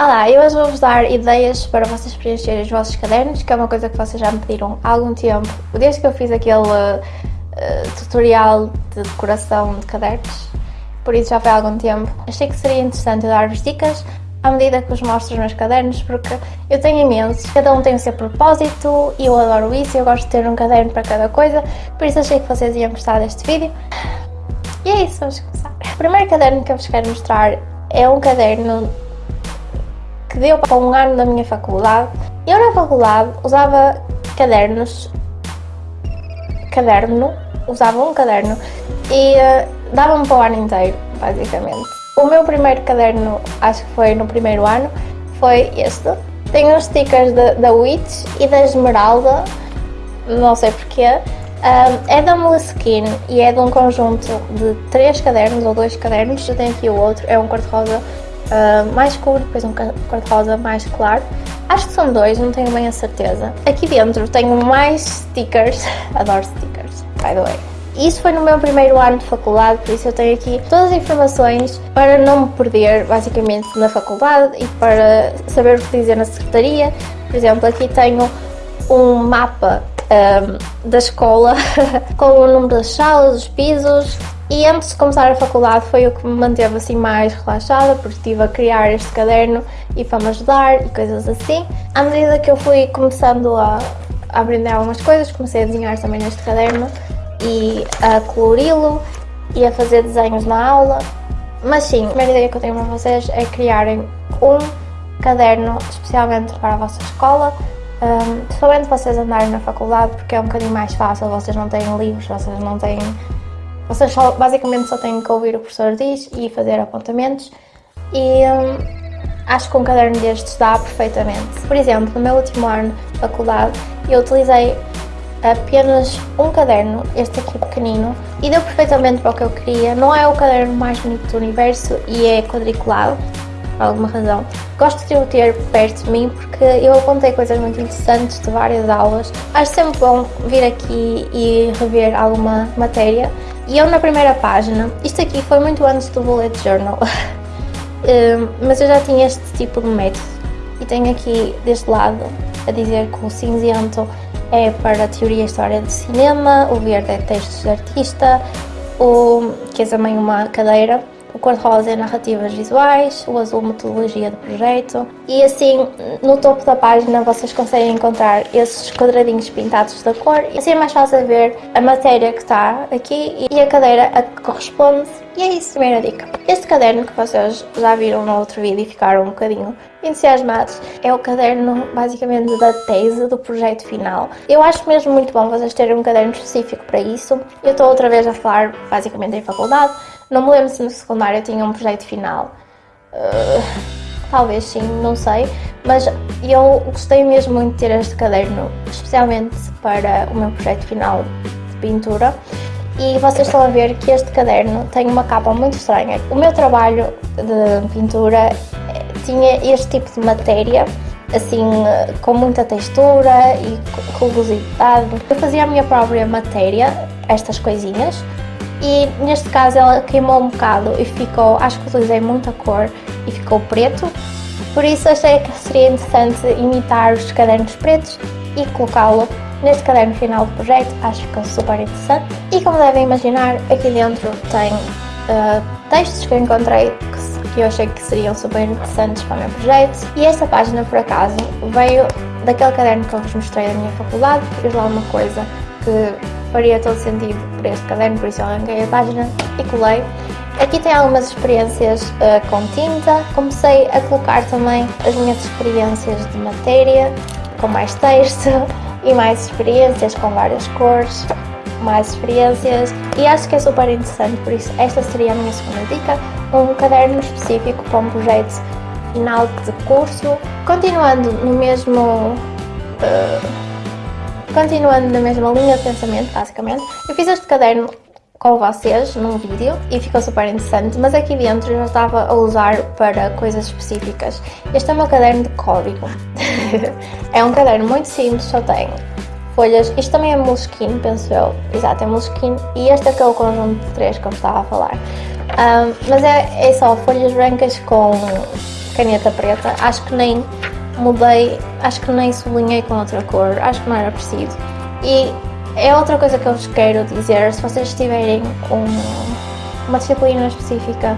Olá, eu hoje vou-vos dar ideias para vocês preencherem os vossos cadernos, que é uma coisa que vocês já me pediram há algum tempo, desde que eu fiz aquele uh, tutorial de decoração de cadernos, por isso já foi há algum tempo. Achei que seria interessante eu dar-vos dicas à medida que vos mostro os meus cadernos, porque eu tenho imensos, cada um tem o seu propósito e eu adoro isso, eu gosto de ter um caderno para cada coisa, por isso achei que vocês iam gostar deste vídeo. E é isso, vamos começar. O primeiro caderno que eu vos quero mostrar é um caderno que deu para um ano da minha faculdade. Eu na faculdade usava cadernos, caderno, usava um caderno e uh, dava-me para o ano inteiro, basicamente. O meu primeiro caderno, acho que foi no primeiro ano, foi este. Tem os stickers da, da Witch e da Esmeralda, não sei porquê. É da Moleskine e é de um conjunto de três cadernos ou dois cadernos. Eu tenho aqui o outro, é um cor-de-rosa uh, mais escuro, depois um cor-de-rosa mais claro. Acho que são dois, não tenho bem a certeza. Aqui dentro tenho mais stickers, adoro stickers, by the way. Isso foi no meu primeiro ano de faculdade, por isso eu tenho aqui todas as informações para não me perder, basicamente, na faculdade e para saber o que dizer na secretaria. Por exemplo, aqui tenho um mapa um, da escola com o número das salas, os pisos, e antes de começar a faculdade foi o que me manteve assim mais relaxada, porque estive a criar este caderno e para me ajudar e coisas assim. À medida que eu fui começando a, aprender algumas coisas, comecei a desenhar também neste caderno e a colori-lo e a fazer desenhos na aula. Mas sim, a primeira ideia que eu tenho para vocês é criarem um caderno especialmente para a vossa escola, um, principalmente vocês andarem na faculdade, porque é um bocadinho mais fácil, vocês não têm livros, vocês não têm vocês só, basicamente só têm que ouvir o professor diz e fazer apontamentos e hum, acho que um caderno destes dá perfeitamente. Por exemplo, no meu último ano de faculdade eu utilizei apenas um caderno, este aqui pequenino, e deu perfeitamente para o que eu queria. Não é o caderno mais bonito do universo e é quadriculado, por alguma razão. Gosto de o ter perto de mim porque eu apontei coisas muito interessantes de várias aulas. Acho sempre bom vir aqui e rever alguma matéria e eu na primeira página, isto aqui foi muito antes do bullet journal, hum, mas eu já tinha este tipo de método. E tenho aqui deste lado a dizer que o cinzento é para a teoria e história de cinema, o verde é textos de artista, o, que é também uma cadeira, o cor-de-rosa é narrativas visuais, o azul metodologia do projeto e assim no topo da página vocês conseguem encontrar esses quadradinhos pintados da cor e assim é mais fácil ver a matéria que está aqui e a cadeira a que corresponde e é isso, primeira dica. Este caderno que vocês já viram no outro vídeo e ficaram um bocadinho entusiasmados é o caderno basicamente da tese do projeto final. Eu acho mesmo muito bom vocês terem um caderno específico para isso. Eu estou outra vez a falar basicamente em faculdade, não me lembro se no secundário tinha um projeto final. Uh, talvez sim, não sei. Mas eu gostei mesmo muito de ter este caderno, especialmente para o meu projeto final de pintura. E vocês estão a ver que este caderno tem uma capa muito estranha. O meu trabalho de pintura eh, tinha este tipo de matéria, assim, com muita textura e rugosidade. Eu fazia a minha própria matéria, estas coisinhas, e neste caso ela queimou um bocado e ficou, acho que utilizei muita cor e ficou preto, por isso achei que seria interessante imitar os cadernos pretos e colocá-lo neste caderno final do projeto, acho que ficou super interessante. E como devem imaginar, aqui dentro tem uh, textos que eu encontrei que, que eu achei que seriam super interessantes para o meu projeto. E esta página, por acaso, veio daquele caderno que eu vos mostrei da minha faculdade, fiz lá uma coisa que faria todo sentido para este caderno, por isso arranquei a página e colei. Aqui tem algumas experiências uh, com tinta, comecei a colocar também as minhas experiências de matéria, com mais texto e mais experiências com várias cores, mais experiências e acho que é super interessante, por isso esta seria a minha segunda dica, um caderno específico para um projeto final de curso. Continuando no mesmo... Uh, Continuando na mesma linha de pensamento, basicamente, eu fiz este caderno com vocês num vídeo e ficou super interessante, mas aqui dentro eu já estava a usar para coisas específicas. Este é o meu caderno de código. é um caderno muito simples, só tem folhas, isto também é moleskine, penso eu, exato, é moleskine, e este é que é o conjunto de três que eu estava a falar. Um, mas é, é só folhas brancas com caneta preta, acho que nem mudei, acho que nem sublinhei com outra cor, acho que não era preciso. E é outra coisa que eu vos quero dizer, se vocês tiverem um, uma disciplina específica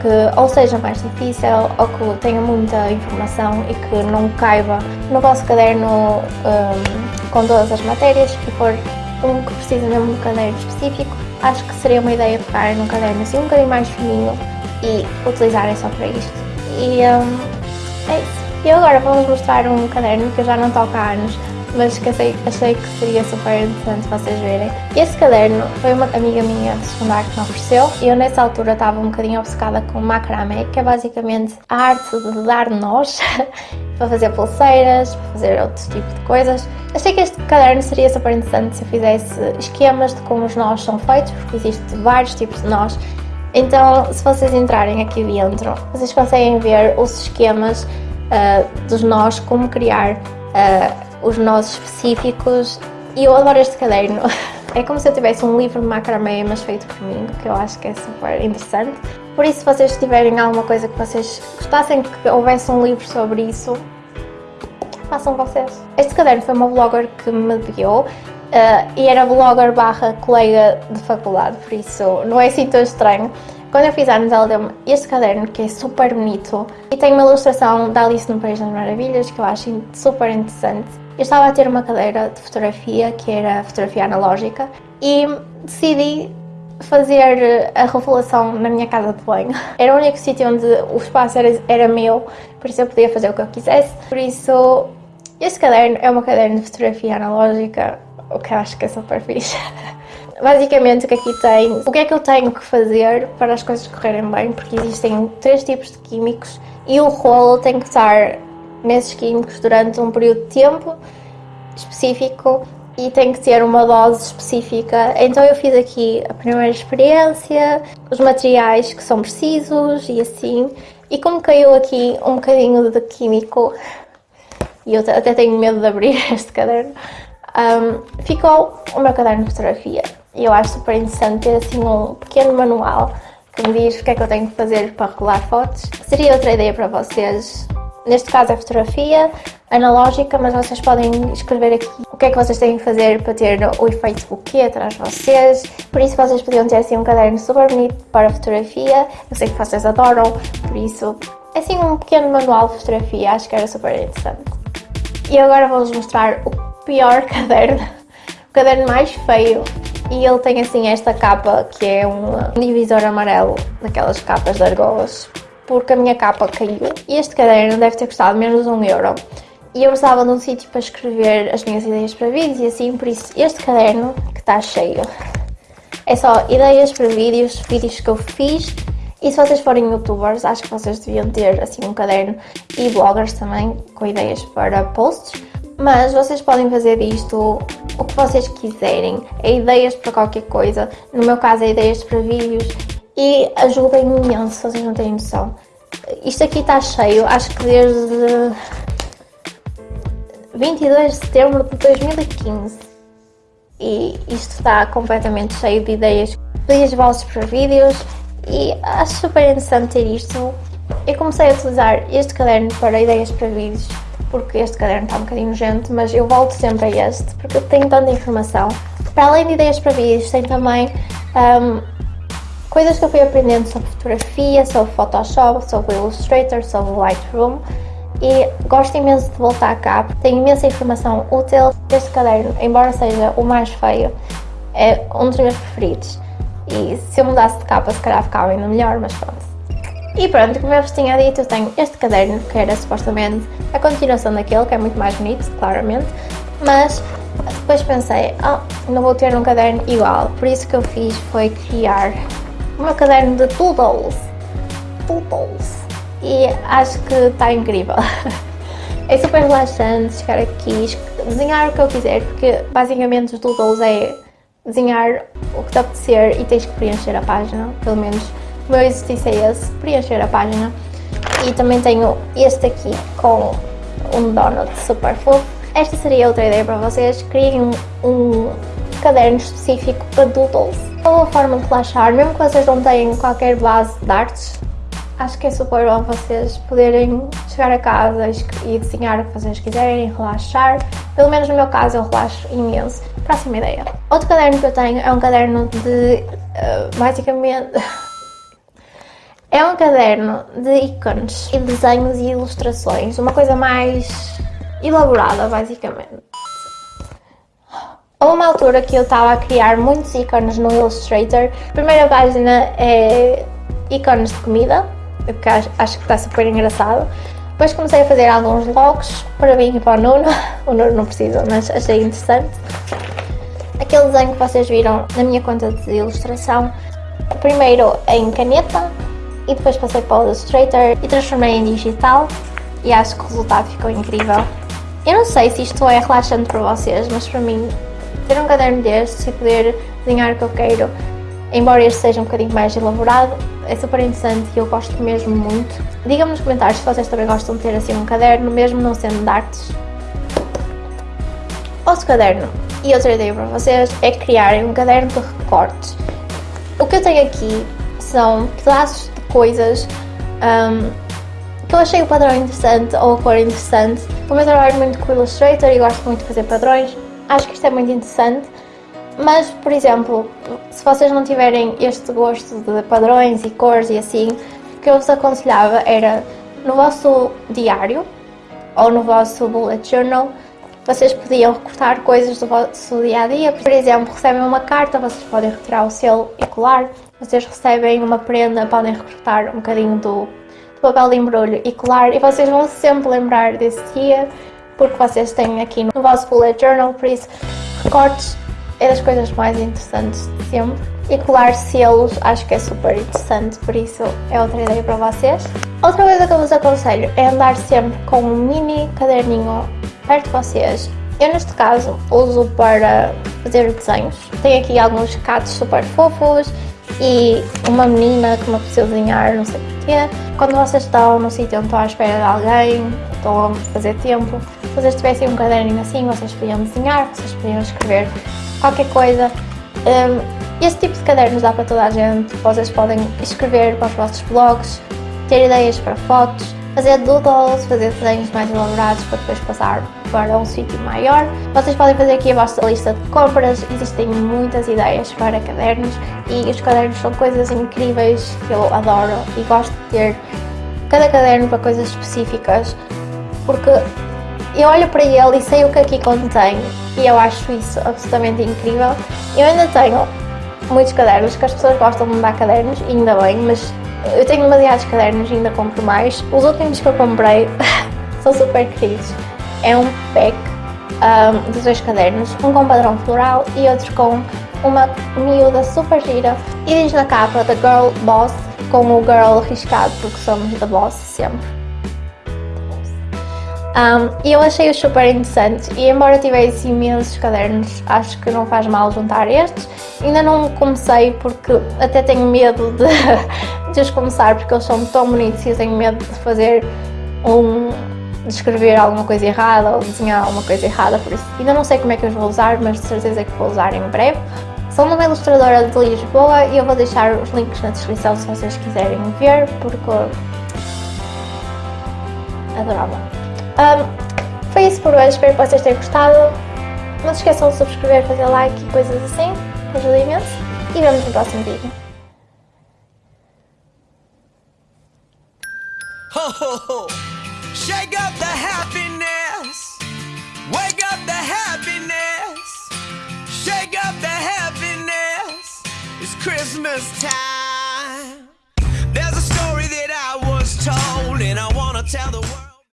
que ou seja mais difícil ou que tenha muita informação e que não caiba no vosso caderno um, com todas as matérias e for um que precisa mesmo de um caderno específico, acho que seria uma ideia pegar num caderno assim um bocadinho mais fininho e utilizarem só para isto. E um, é isso. E agora vou-vos mostrar um caderno que eu já não toco há anos, mas que achei, achei que seria super interessante vocês verem. Este caderno foi uma amiga minha de secundário que me ofereceu e eu nessa altura estava um bocadinho obcecada com macramé, que é basicamente a arte de dar nós para fazer pulseiras, para fazer outros tipos de coisas. Achei que este caderno seria super interessante se eu fizesse esquemas de como os nós são feitos, porque existem vários tipos de nós. Então, se vocês entrarem aqui dentro, vocês conseguem ver os esquemas uh, dos nós, como criar uh, os nós específicos e eu adoro este caderno. É como se eu tivesse um livro de macramé, mas feito por mim, que eu acho que é super interessante. Por isso, se vocês tiverem alguma coisa que vocês gostassem que houvesse um livro sobre isso, façam vocês. Este caderno foi uma blogger que me deu uh, e era blogger barra colega de faculdade, por isso não é assim tão estranho. Quando eu fiz anos, ela deu-me este caderno que é super bonito e tem uma ilustração da Alice no País das Maravilhas que eu acho super interessante. Eu estava a ter uma cadeira de fotografia que era fotografia analógica e decidi fazer a revelação na minha casa de banho. Era o único sítio onde o espaço era, era meu, por isso eu podia fazer o que eu quisesse. Por isso, este caderno é uma caderno de fotografia analógica, o que eu acho que é super fixe. Basicamente o que aqui tem, o que é que eu tenho que fazer para as coisas correrem bem, porque existem três tipos de químicos e o rolo tem que estar nesses químicos durante um período de tempo específico e tem que ter uma dose específica. Então eu fiz aqui a primeira experiência, os materiais que são precisos e assim. E como caiu aqui um bocadinho de químico, e eu até tenho medo de abrir este caderno, um, ficou o meu caderno de fotografia. E eu acho super interessante ter assim um pequeno manual que me diz o que é que eu tenho que fazer para regular fotos. Seria outra ideia para vocês. Neste caso é fotografia analógica, mas vocês podem escrever aqui o que é que vocês têm que fazer para ter o efeito buquê atrás de vocês. Por isso vocês podiam ter assim um caderno super bonito para fotografia. Eu sei que vocês adoram, por isso assim um pequeno manual de fotografia, acho que era super interessante. E agora vou-vos mostrar o pior caderno, o caderno mais feio e ele tem assim esta capa que é um divisor amarelo, daquelas capas de argolas, porque a minha capa caiu. E este caderno deve ter custado menos de um euro. E eu precisava de um sítio para escrever as minhas ideias para vídeos e assim, por isso este caderno que está cheio. É só ideias para vídeos, vídeos que eu fiz e se vocês forem youtubers, acho que vocês deviam ter assim um caderno e bloggers também com ideias para posts mas vocês podem fazer disto o que vocês quiserem, é ideias para qualquer coisa, no meu caso é ideias para vídeos. E ajudem imenso, vocês não têm noção. Isto aqui está cheio, acho que desde 22 de setembro de 2015 e isto está completamente cheio de ideias, ideias vossas para vídeos. E acho super interessante ter isto. Eu comecei a utilizar este caderno para ideias para vídeos porque este caderno está um bocadinho nojento, mas eu volto sempre a este, porque eu tenho tanta informação. Para além de ideias para vídeos, tem também um, coisas que eu fui aprendendo sobre fotografia, sobre Photoshop, sobre Illustrator, sobre Lightroom e gosto imenso de voltar cá, tem imensa informação útil. Este caderno, embora seja o mais feio, é um dos meus preferidos. E se eu mudasse de capa, se calhar ficava ainda melhor, mas pronto. E pronto, como eu vos tinha dito, eu tenho este caderno, que era supostamente a continuação daquele, que é muito mais bonito, claramente, mas depois pensei, oh, não vou ter um caderno igual, por isso que eu fiz foi criar o meu caderno de doodles, doodles, e acho que está incrível. É super relaxante chegar aqui, desenhar o que eu quiser, porque basicamente os doodles é desenhar o que te apetecer e tens que preencher a página, pelo menos meu exercício é esse, preencher a página. E também tenho este aqui com um donut super fofo. Esta seria outra ideia para vocês, criem um, caderno específico para doodles. Uma forma de relaxar, mesmo que vocês não tenham qualquer base de artes, Acho que é super bom vocês poderem chegar a casa e desenhar o que vocês quiserem, relaxar. Pelo menos no meu caso eu relaxo imenso. Próxima ideia. Outro caderno que eu tenho é um caderno de... Uh, basicamente... é um caderno de ícones e desenhos e ilustrações. Uma coisa mais elaborada, basicamente. Houve uma altura que eu estava a criar muitos ícones no Illustrator. A primeira página é ícones de comida, que acho, acho que está super engraçado. Depois comecei a fazer alguns logos para mim e para o Nuno. O Nuno não precisa, mas achei interessante. Aquele desenho que vocês viram na minha conta de ilustração, primeiro em caneta e depois passei para o Illustrator e transformei em digital e acho que o resultado ficou incrível. Eu não sei se isto é relaxante para vocês, mas para mim ter um caderno destes e poder desenhar o que eu quero Embora este seja um bocadinho mais elaborado, é super interessante e eu gosto mesmo muito. Digam-me nos comentários se vocês também gostam de ter assim um caderno, mesmo não sendo de artes. Outro caderno e outra ideia para vocês é criarem um caderno de recortes. O que eu tenho aqui são pedaços de coisas um, que eu achei o padrão interessante ou a cor interessante. Como eu trabalho muito com Illustrator e gosto muito de fazer padrões, acho que isto é muito interessante. Mas, por exemplo, se vocês não tiverem este gosto de padrões e cores e assim, o que eu vos aconselhava era no vosso diário ou no vosso bullet journal, vocês podiam recortar coisas do vosso dia a dia. Por exemplo, recebem uma carta, vocês podem retirar o selo e colar. Vocês recebem uma prenda, podem recortar um bocadinho do, do papel de embrulho e colar. E vocês vão sempre lembrar desse dia, porque vocês têm aqui no vosso bullet journal, por isso, recortes é das coisas mais interessantes de sempre. E colar selos acho que é super interessante, por isso é outra ideia para vocês. Outra coisa que eu vos aconselho é andar sempre com um mini caderninho perto de vocês. Eu neste caso uso para fazer desenhos. Tenho aqui alguns catos super fofos e uma menina que me apeteceu desenhar, não sei porquê. Quando vocês estão no sítio onde estão à espera de alguém, estão a fazer tempo, se vocês tivessem um caderninho assim, vocês podiam desenhar, vocês podiam escrever qualquer coisa. Um, esse tipo de cadernos dá para toda a gente, vocês podem escrever para os vossos blogs, ter ideias para fotos, fazer doodles, fazer desenhos mais elaborados para depois passar para um sítio maior. Vocês podem fazer aqui a vossa lista de compras, existem muitas ideias para cadernos e os cadernos são coisas incríveis que eu adoro e gosto de ter cada caderno para coisas específicas porque eu olho para ele e sei o que aqui contém e eu acho isso absolutamente incrível. Eu ainda tenho muitos cadernos, que as pessoas gostam de me dar cadernos, ainda bem, mas eu tenho demasiados cadernos e ainda compro mais. Os últimos que eu comprei são super queridos. É um pack um, de dois cadernos, um com padrão floral e outro com uma miúda super gira. E diz na capa The Girl Boss, com o girl riscado, porque somos da boss sempre. Um, e eu achei-os super interessantes e embora tivesse imensos cadernos, acho que não faz mal juntar estes. Ainda não comecei porque até tenho medo de, de os começar porque eles são tão bonitos e tenho medo de fazer um de escrever alguma coisa errada ou desenhar alguma coisa errada, por isso ainda não sei como é que os vou usar, mas de certeza que vou usar em breve. De uma ilustradora de Lisboa e eu vou deixar os links na descrição se vocês quiserem ver, porque adorava. Um, foi isso por hoje, espero que vocês tenham gostado. Não se esqueçam de subscrever, fazer like e coisas assim, ajuda imenso. E vemos no próximo vídeo. Ho, ho, ho. Shake up the happiness. Wake up the happiness. Shake up the happiness. It's Christmas time.